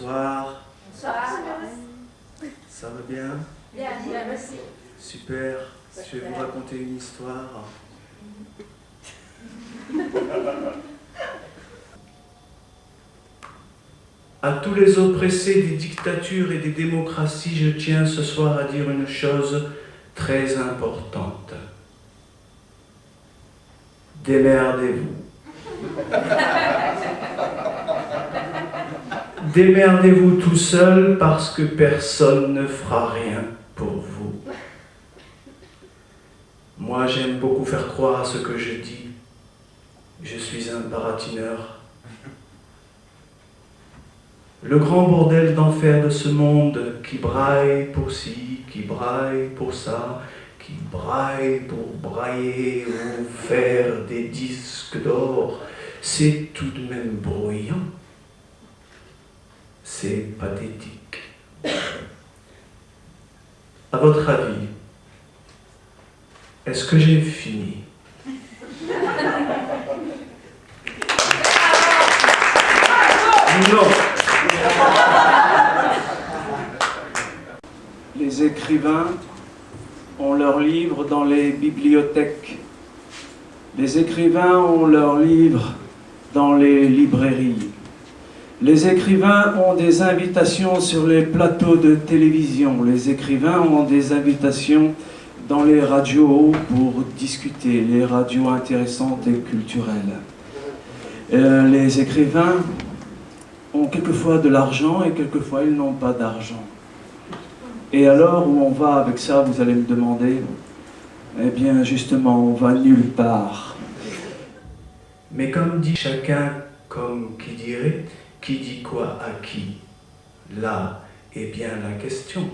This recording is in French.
Bonsoir. Bonsoir. Ça va bien? Bien, bien, merci. Super. Je vais vous raconter une histoire. À tous les oppressés des dictatures et des démocraties, je tiens ce soir à dire une chose très importante. Démerdez-vous. Démerdez-vous tout seul parce que personne ne fera rien pour vous. Moi, j'aime beaucoup faire croire à ce que je dis. Je suis un baratineur. Le grand bordel d'enfer de ce monde qui braille pour ci, qui braille pour ça, qui braille pour brailler ou faire des disques d'or, c'est tout de même bruyant. C'est pathétique. À votre avis, est-ce que j'ai fini? Non. Les écrivains ont leurs livres dans les bibliothèques. Les écrivains ont leurs livres dans les librairies. Les écrivains ont des invitations sur les plateaux de télévision. Les écrivains ont des invitations dans les radios pour discuter, les radios intéressantes et culturelles. Euh, les écrivains ont quelquefois de l'argent et quelquefois ils n'ont pas d'argent. Et alors où on va avec ça, vous allez me demander? Eh bien justement, on va nulle part. Mais comme dit chacun, comme qui dirait, qui dit quoi à qui? Là est bien la question.